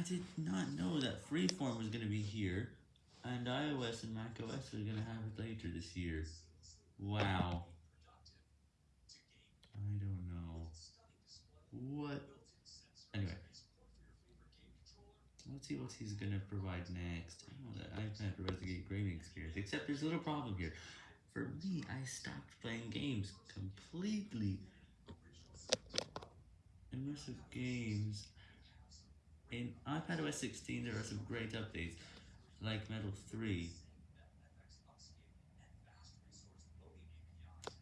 I did not know that Freeform was going to be here, and iOS and macOS are going to have it later this year. Wow. I don't know. What? Anyway. Let's see what he's going to provide next. I know that iPad provides a gaming experience, except there's a little problem here. For me, I stopped playing games completely. Immersive games. IPadOS 16, there are some great updates, like Metal 3.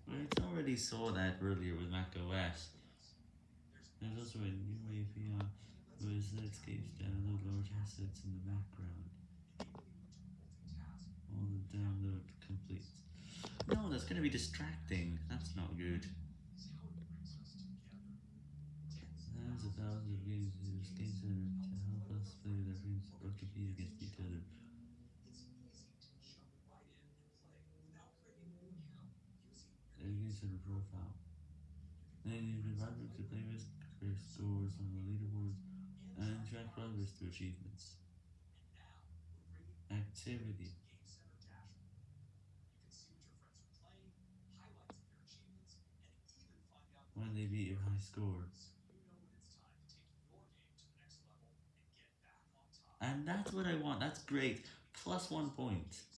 We already saw that earlier with macOS. There's also a new API with Netscape's download large assets in the background. All the download complete. No, that's gonna be distracting. That's not good. There's a thousand games Game profile. Then you can run to playlist, compare scores on the leaderboards, and track progress through achievements. Activity. When they beat your high score. And that's what I want, that's great, plus one point.